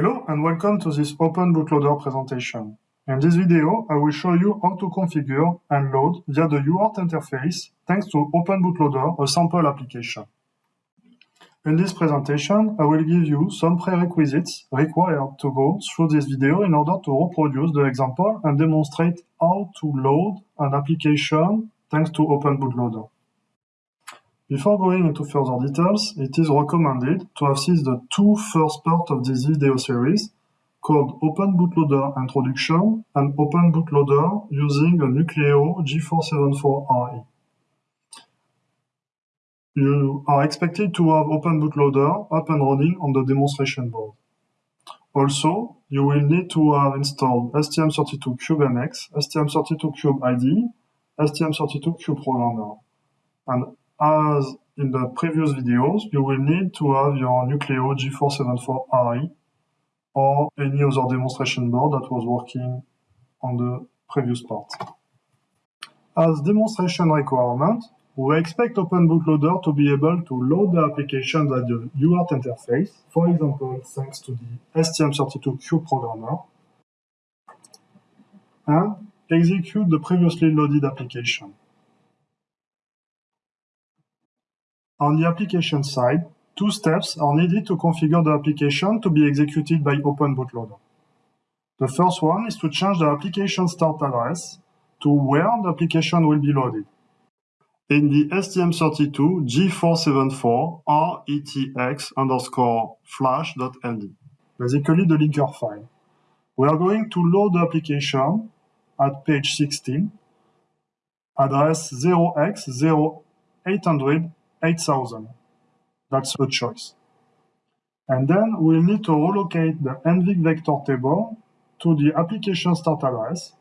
Hello and welcome to this Open Bootloader presentation. In this video, I will show you how to configure and load via the UART interface thanks to Open Bootloader, a sample application. In this presentation, I will give you some prerequisites required to go through this video in order to reproduce the example and demonstrate how to load an application thanks to Open Bootloader. Before going into further details, it is recommended to assist the two first parts of this video series called Open Bootloader Introduction and Open Bootloader using a Nucleo G474RE. You are expected to have Open Bootloader up and running on the demonstration board. Also, you will need to have installed STM32CubeMX, STM32Cube IDE, STM32Cube Programmer, and as in the previous videos, you will need to have your Nucleo G474RE or any other demonstration board that was working on the previous part. As demonstration requirement, we expect Open Bootloader to be able to load the application at the UART interface, for example, thanks to the STM32Cube programmer, and execute the previously loaded application. On the application side, two steps are needed to configure the application to be executed by Open Bootloader. The first one is to change the application start address to where the application will be loaded. In the STM32 G474 RETX underscore flash.ld, basically the linker file. We are going to load the application at page 16, address 0x0800 8000. That's a choice. And then we'll need to relocate the NVIC vector table to the application start address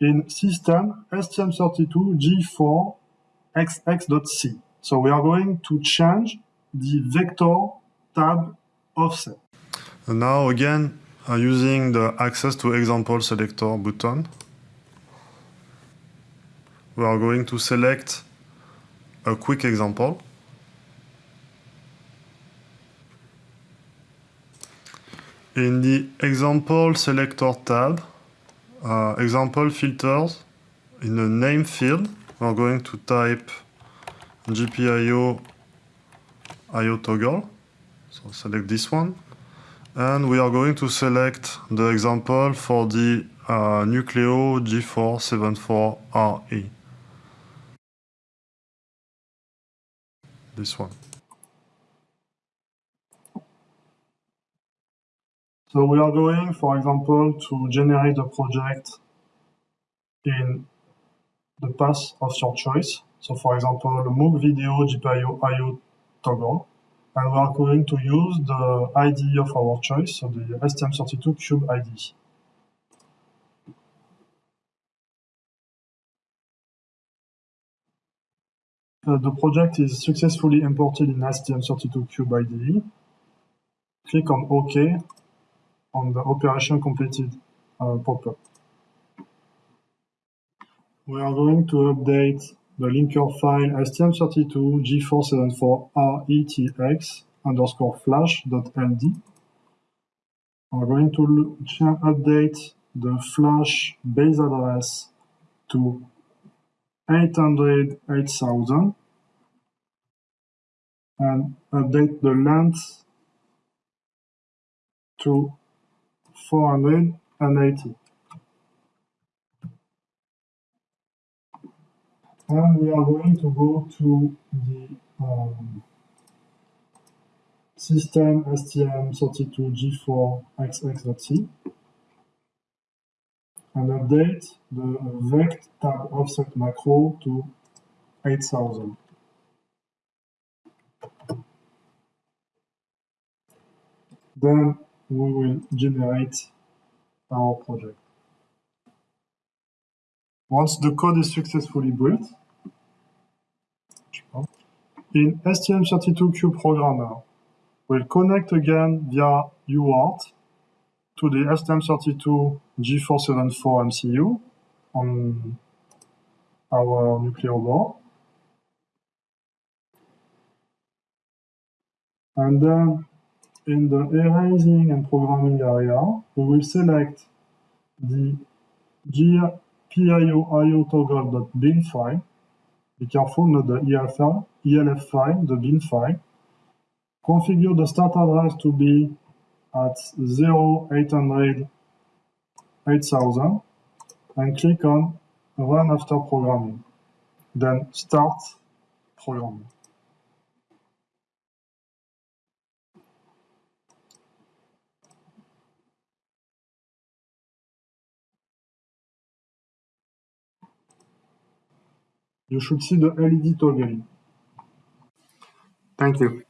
in system stm32g4xx.c. So we are going to change the vector tab offset. And now again, uh, using the access to example selector button, we are going to select a quick example. In the example selector tab, uh, example filters, in the name field, we're going to type GPIO IO toggle. So select this one. And we are going to select the example for the uh, Nucleo G474RE. This one. So we are going, for example, to generate a project in the path of your choice. So for example, MOOC video GPIO IO toggle. And we are going to use the IDE of our choice, so the STM32 Cube IDE. The project is successfully imported in STM32Cube IDE. Click on OK on the operation completed uh, pop-up. We are going to update the linker file stm32 g474retx underscore flash.ld. We're going to update the flash base address to 800 8000 and update the length to 480 and we are going to go to the um, system stm32g4xx.c and update the vect tab offset macro to 8000. Then we will generate our project. Once the code is successfully built, in STM32Cube Programmer, we'll connect again via UART to the STM32 G474 MCU on our Nucleo board. And then in the erasing and programming area, we will select the PIO IO toggle.bin file. Be careful, not the ELF file, the bin file. Configure the start address to be at 0800 8000 and click on Run after programming. Then Start programming. You should see the LED toggling. Thank you.